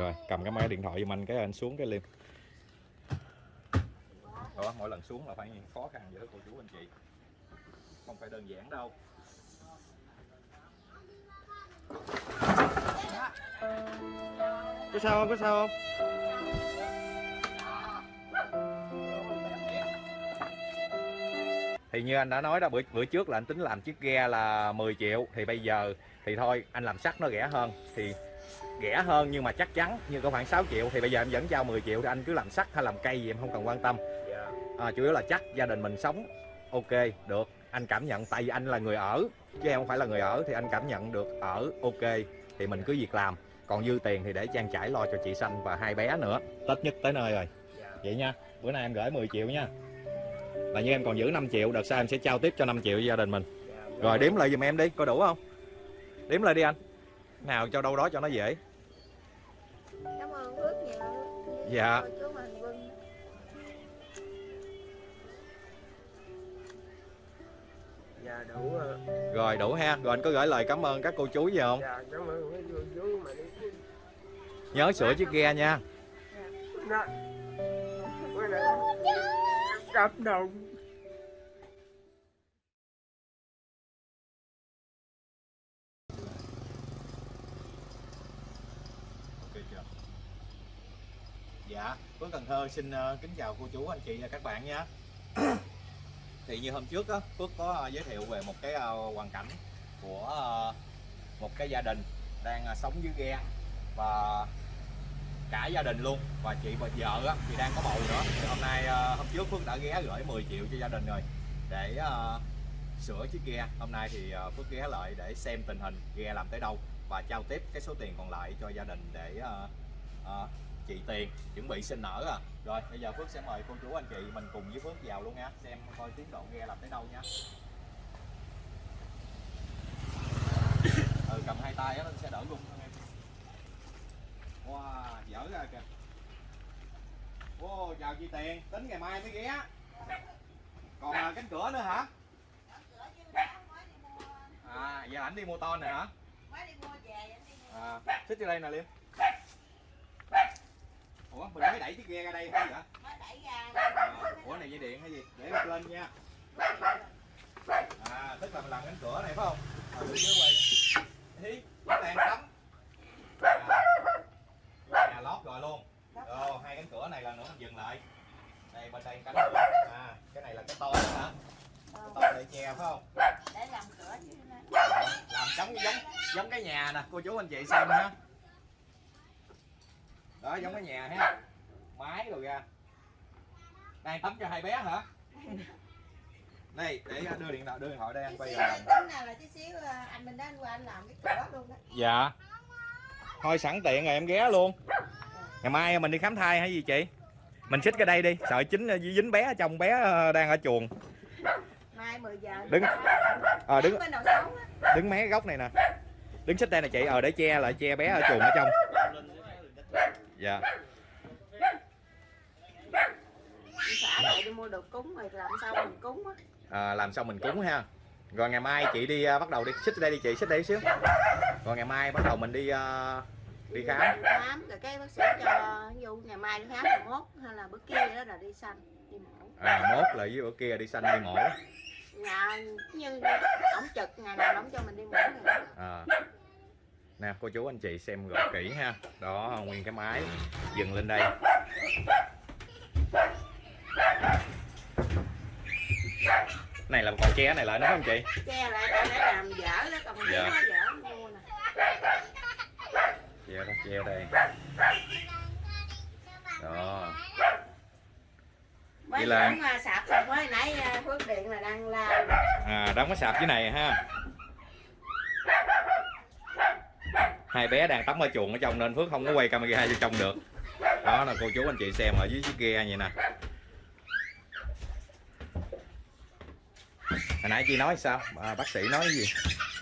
rồi cầm cái máy điện thoại giùm anh cái anh xuống cái liêm đó mỗi lần xuống là phải khó khăn vậy đó cô chú anh chị. Không phải đơn giản đâu. Có sao không? Có sao không? Thì như anh đã nói đó bữa bữa trước là anh tính làm chiếc ghe là 10 triệu. Thì bây giờ thì thôi anh làm sắt nó rẻ hơn. Thì rẻ hơn nhưng mà chắc chắn như có khoảng 6 triệu thì bây giờ em vẫn giao 10 triệu thì anh cứ làm sắt hay làm cây gì em không cần quan tâm. À, chủ yếu là chắc gia đình mình sống ok được. Anh cảm nhận tại vì anh là người ở chứ em không phải là người ở thì anh cảm nhận được ở ok thì mình cứ việc làm. Còn dư tiền thì để trang trải lo cho chị xanh và hai bé nữa. Tết nhất tới nơi rồi. Vậy nha bữa nay em gửi 10 triệu nha. Là như em còn giữ 5 triệu đợt sau em sẽ trao tiếp cho 5 triệu cho gia đình mình. Rồi đếm lại giùm em đi có đủ không? Đếm lại đi anh. Nào cho đâu đó cho nó dễ cảm ơn Phước nhiều Dạ. Dạ đủ ờ, rồi đủ ha rồi anh có gửi lời cảm ơn các cô chú gì không dạ cảm ơn mấy cô chú mà đi nhớ sửa chiếc ghe nha nay cảm động Dạ, Phước Cần Thơ xin ờ, kính chào cô chú, anh chị và các bạn nha Thì như hôm trước á, Phước có ờ, giới thiệu về một cái ờ, hoàn cảnh của một cái gia đình đang sống dưới ghe Và cả gia đình luôn. Và chị và vợ á, thì đang có bầu nữa. Thì hôm nay hôm trước Phước đã ghé gửi 10 triệu cho gia đình rồi để sửa chiếc ghe. Hôm nay thì Phước ghé lại để xem tình hình ghe làm tới đâu và trao tiếp cái số tiền còn lại cho gia đình để ờ, chị tiền chuẩn bị sinh nở à. Rồi bây giờ Phước sẽ mời cô chú anh chị mình cùng với Phước vào luôn nha. Xem coi tiến độ ghe làm tới đâu nha. Ừ cầm hai tay á nó sẽ đỡ luôn em. Wow dở ra kìa. Wow chào chị tiền tính ngày mai mới ghé còn à, cánh cửa nữa hả? À giờ ảnh đi mua ton này hả? Mới đi mua về anh đi mua. À xích vô đây nè liêm ủa mình mới đẩy chiếc ghe ra đây không vậy mới đẩy ra. À, ủa này dây điện hay gì? Để em lên nha. À tức là mình làm cánh cửa này phải không? À, đưa dưới quay hí đang tắm à, nhà lót rồi luôn. Ồ, hai cánh cửa này là nữa mình dừng lại. Đây bên đây cánh cửa. À cái này là cái to đó hả? Cái to để che phải không? Để làm cửa chứ. Làm giống giống giống cái nhà nè cô chú anh chị xem ha đó giống cái nhà ha. Máy rồi ra. Đang tắm cho hai bé hả? Đây để đưa điện thoại đưa điện thoại đây anh tí quay rồi này tính nào là tí xíu anh mình đến qua anh làm cái cửa luôn đó. Dạ. Thôi sẵn tiện rồi em ghé luôn. Ngày mai mình đi khám thai hay gì chị? Mình xích cái đây đi sợ chính dính bé ở trong bé đang ở chuồng. Mai 10 giờ Đứng. ờ đứng. sống á. Đứng mé góc này nè. Đứng xích đây nè chị ờ để che lại che bé ở chuồng ở trong dạ. Lại đi mua đồ cúng rồi làm sao mình cúng á. À, làm xong mình cúng ha. Rồi ngày mai chị đi à, bắt đầu đi. Xích đây đi chị xích đây xíu. Rồi ngày mai bắt đầu mình đi à, đi khám. Khám rồi cái bác sĩ cho ví dụ ngày mai đi khám rồi mốt hay là bữa kia đó là đi xanh đi mổ. À, mốt là với bữa kia đi xanh đi mổ. Nhà như ổng trực ngày nào ổng cho mình đi mổ ngày đó. À. nè cô chú anh chị xem gọt kỹ ha. Đó nguyên cái máy dừng lên đây. Này là còn che này lại nữa không chị? Che lại cho để làm dở đó còn Dạ. dở mua nè. Che đó che đây. Đó. Vậy là- à, sạp xong mới nãy à, phước điện là đang la à đóng cái sạp dưới này ha hai bé đang tắm ở chuồng ở trong nên phước không có quay camera vô trong được. Đó là cô chú anh chị xem ở dưới chiếc ghe vậy nè. Hồi nãy chị nói sao? À, bác sĩ nói gì?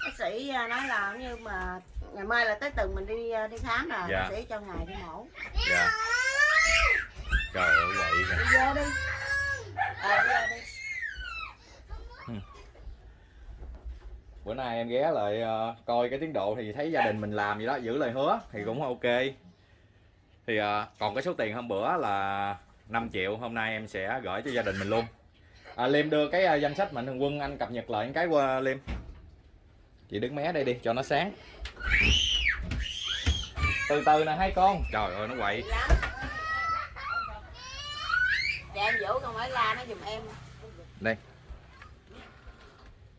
Bác sĩ à, nói là như mà ngày mai là tới tuần mình đi à, đi khám rồi Dạ. bác sĩ cho ngày đi mổ. Dạ. Trời ơi kìa. Đi vô đi. Ờ đi vô đi bữa nay em ghé lại ờ, coi cái tiến độ thì thấy gia đình mình làm gì đó giữ lời hứa thì cũng ok. Thì à, còn cái số tiền hôm bữa là 5 triệu hôm nay em sẽ gửi cho gia đình mình luôn. À, Liêm đưa cái à, danh sách mạnh thường quân anh cập nhật lại cái qua Liêm. Chị đứng mé đây đi cho nó sáng. Từ từ nè hai con. Trời ơi nó quậy. Dạ em vũ con phải la nó giùm em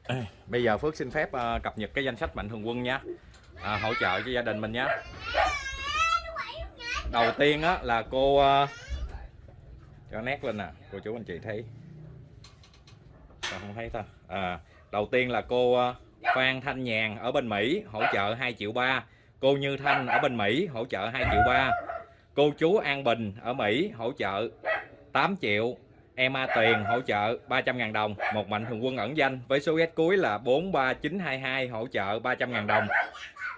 Ê, bây giờ Phước xin phép ờ, cập nhật cái danh sách mạnh thường quân nha. À, hỗ trợ cho gia đình mình nha. Đầu tiên á là cô ờ, cho nét lên nè cô chú anh chị thấy. Sao không thấy ta? À, đầu tiên là cô ờ, Phan Thanh Nhàn ở bên Mỹ hỗ trợ 2 triệu ba. Cô Như Thanh ở bên Mỹ hỗ trợ 2 triệu ba. Cô chú An Bình ở Mỹ hỗ trợ 8 triệu em A Tuyền hỗ trợ 300.000 đồng, một mạnh thường quân ẩn danh với số ghét cuối là 43922 hỗ trợ 300.000 đồng.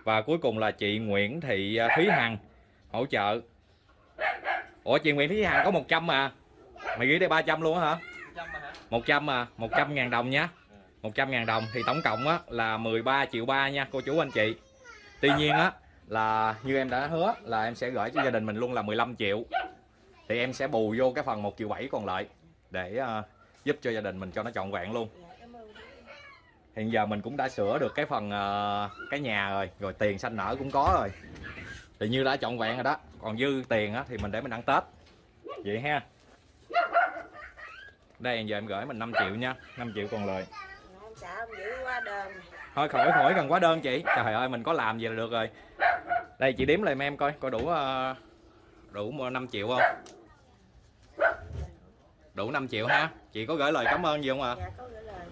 Và cuối cùng là chị Nguyễn Thị à, Thúy Hằng hỗ trợ. Ủa, chị Nguyễn Thúy Hằng có 100 mà mày ghi đây 300 luôn hả? 100 mà 100 ngàn đồng nhá. 100 ngàn đồng thì tổng cộng á là 13 triệu ba nha, cô chú anh chị. Tuy nhiên á là như em đã hứa là em sẽ gửi cho gia đình mình luôn là 15 triệu. Thì em sẽ bù vô cái phần 1 triệu 7 còn lại để uh, giúp cho gia đình mình cho nó trọn vẹn luôn. Hiện giờ mình cũng đã sửa được cái phần uh, cái nhà rồi rồi tiền xanh nở cũng có rồi. Thì như đã trọn vẹn rồi đó còn dư tiền á thì mình để mình ăn tết. Vậy ha. Đây giờ em gửi mình 5 triệu nha 5 triệu còn lời. Thôi khỏi khỏi cần quá đơn chị. Trời ơi mình có làm gì là được rồi. Đây chị đếm lại em coi coi đủ uh, đủ 5 triệu không? Đủ 5 triệu ha chị có gửi lời cảm ơn gì không ạ? Dạ có gửi lời.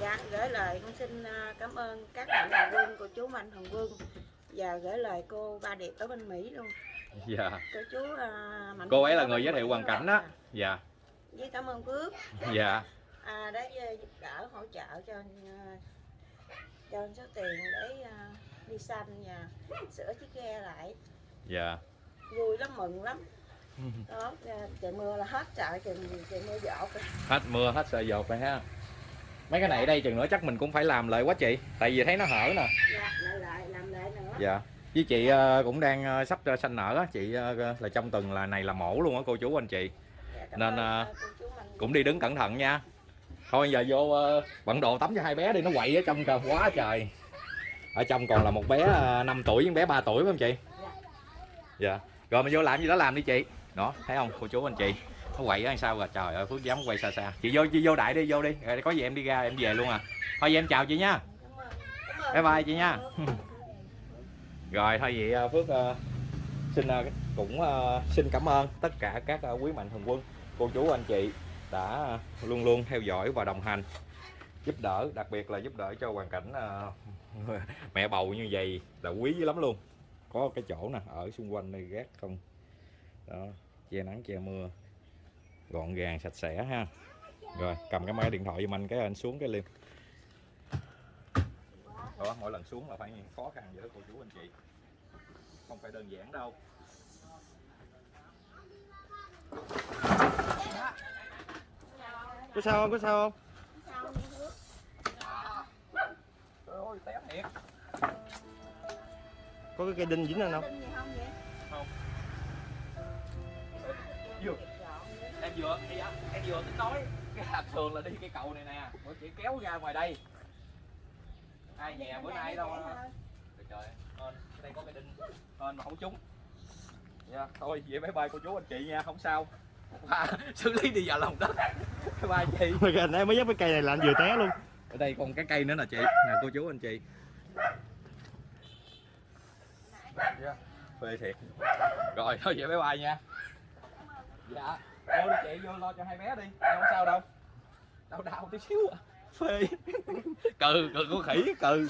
Dạ gửi lời. Con xin à, cảm ơn các mạnh thường quân cô chú mạnh thường quân và gửi lời cô ba điệp ở bên mỹ luôn. Dạ. Cô chú à, mạnh cô ấy là người giới thiệu hoàn cảnh đó dạ. Với cảm ơn phước. Dạ. À, đã uh, giúp đỡ hỗ trợ cho à, cho số tiền để à, đi xanh và sửa chiếc ghe lại. Dạ. Vui lắm mừng lắm đó trời mưa là hết trời trời, trời mưa dột hết mưa hết sợi dột rồi ha. Mấy cái này đây chừng nữa chắc mình cũng phải làm lại quá chị tại vì thấy nó hở nè. Dạ lại lại làm lại nữa. Dạ. Với chị ờ, cũng đang ờ, sắp ờ, sanh nở á chị là trong tuần là này là mổ luôn á cô chú anh chị. Dạ, nên, ơn, cũng đi đứng cẩn thận nha. Thôi giờ vô bận đồ tắm cho hai bé đi nó quậy ở trong trời quá trời. Ở trong còn là một bé ờ, 5 tuổi với bé 3 tuổi phải không chị? Dạ. Rồi mình vô làm gì đó làm đi chị đó thấy không cô chú anh chị? Nó quậy ở sao rồi? Trời ơi phước dám quay xa xa. Chị vô chị vô đại đi vô đi. Rồi có gì em đi ra em về luôn à. Thôi vậy em chào chị nha. Bye bye chị nha. Rồi thôi vậy à, phước uh, xin uh, cũng uh, xin cảm ơn tất cả các uh, quý mạnh thường quân. Cô chú anh chị đã luôn luôn theo dõi và đồng hành giúp đỡ đặc biệt là giúp đỡ cho hoàn cảnh uh, mẹ bầu như vậy là quý dữ lắm luôn. Có cái chỗ nè ở xung quanh đây gác không? Đó che nắng che mưa. Gọn gàng sạch sẽ ha. Rồi cầm cái máy điện thoại giùm anh cái anh xuống cái liêm đó mỗi lần xuống là phải khó khăn vậy đó cô chú anh chị. Không phải đơn giản đâu. Có sao không? Có sao không? Sao đi Phước? trời ơi té thiệt. Có cái cây đinh dính lên không? Không vậy? Vừa. em vừa thì em vừa tính nói. Cái hạt thường là đi cái cầu này nè. Bữa chị kéo ra ngoài đây. Ai nhà bữa nay đâu trời trời hên đây có cái đinh. Hên mà không trúng. Nha thôi vậy bye bye cô chú anh chị nha không sao. À, xử lý đi vào lòng đất. Bye bye chị. Em mới dắt cái cây này là anh vừa té luôn. Ở đây còn cái cây nữa nè chị nè cô chú anh chị. Yeah. phê thiệt. Rồi thôi vậy bye bye nha dạ. Vô đi chị vô lo cho hai bé đi. Em không sao đâu. Đau đau tí xíu à. Phê. Cừ cừ con khỉ cừ